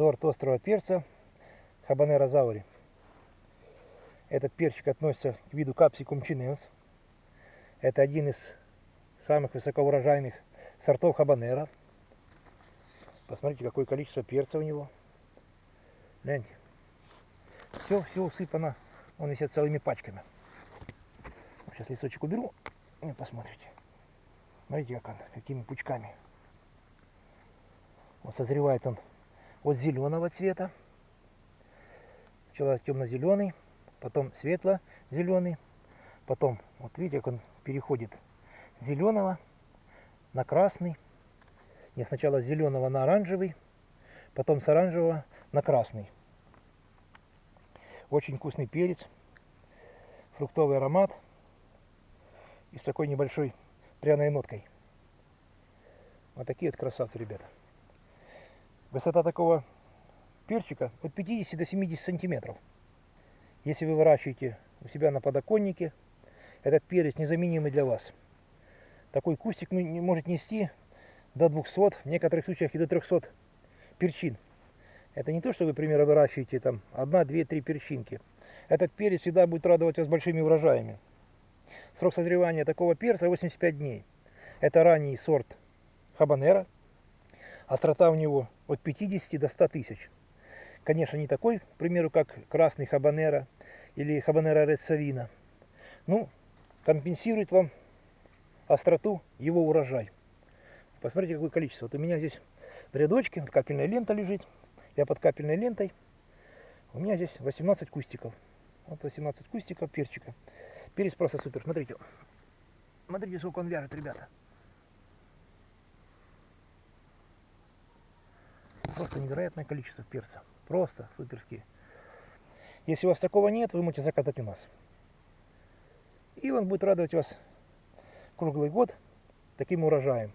сорт острого перца Хабанера Заури. Этот перчик относится к виду Capsicum chinense. Это один из самых высокоурожайных сортов хабанера. Посмотрите, какое количество перца у него. Гляньте. Все, все усыпано. Он висит целыми пачками. Сейчас листочек уберу. И посмотрите. Смотрите, как он, какими пучками. Вот созревает он от зеленого цвета. Сначала темно-зеленый, потом светло-зеленый, потом, вот видите, как он переходит с зеленого на красный. Не сначала с зеленого на оранжевый, потом с оранжевого на красный. Очень вкусный перец, фруктовый аромат и с такой небольшой пряной ноткой. Вот такие вот красавцы, ребята. Высота такого перчика от 50 до 70 сантиметров. Если вы выращиваете у себя на подоконнике, этот перец незаменимый для вас. Такой кустик может нести до 200, в некоторых случаях и до 300 перчин. Это не то, что вы, например, выращиваете там одна, две, три перчинки. Этот перец всегда будет радовать вас большими урожаями. Срок созревания такого перца 85 дней. Это ранний сорт хабанера. Острота у него от 50 до 100 тысяч. Конечно, не такой, к примеру, как красный хабанера или хабанера рецавина. Ну, компенсирует вам остроту его урожай. Посмотрите, какое количество. Вот у меня здесь в рядочке капельная лента лежит. Я под капельной лентой. У меня здесь 18 кустиков. Вот 18 кустиков перчика. Перец просто супер. Смотрите. Смотрите, сколько он вяжет, ребята. Просто невероятное количество перца. Просто суперские. Если у вас такого нет, вы можете заказать у нас. И он будет радовать вас круглый год таким урожаем.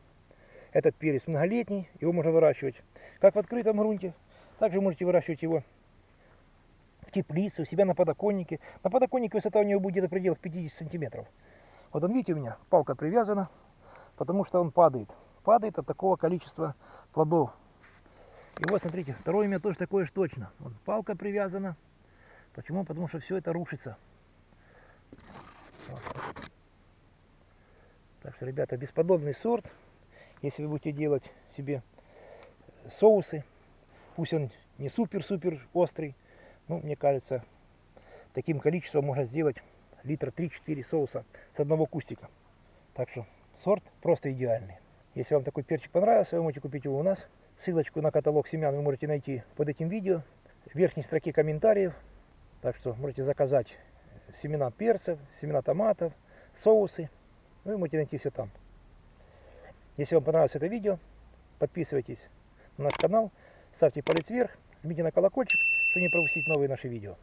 Этот перец многолетний, его можно выращивать как в открытом грунте, также можете выращивать его в теплице, у себя на подоконнике. На подоконнике высота у него будет где-то в пределах 50 сантиметров. Вот он, видите, у меня палка привязана, потому что он падает. Падает от такого количества плодов и вот, смотрите, второе у меня тоже такое же точно. Вот палка привязана. Почему? Потому что все это рушится. Вот. Так что, ребята, бесподобный сорт. Если вы будете делать себе соусы, пусть он не супер-супер острый, ну, мне кажется, таким количеством можно сделать литра 3-4 соуса с одного кустика. Так что сорт просто идеальный. Если вам такой перчик понравился, вы можете купить его у нас. Ссылочку на каталог семян вы можете найти под этим видео, в верхней строке комментариев. Так что можете заказать семена перцев, семена томатов, соусы. Вы можете найти все там. Если вам понравилось это видео, подписывайтесь на наш канал, ставьте палец вверх, жмите на колокольчик, чтобы не пропустить новые наши видео.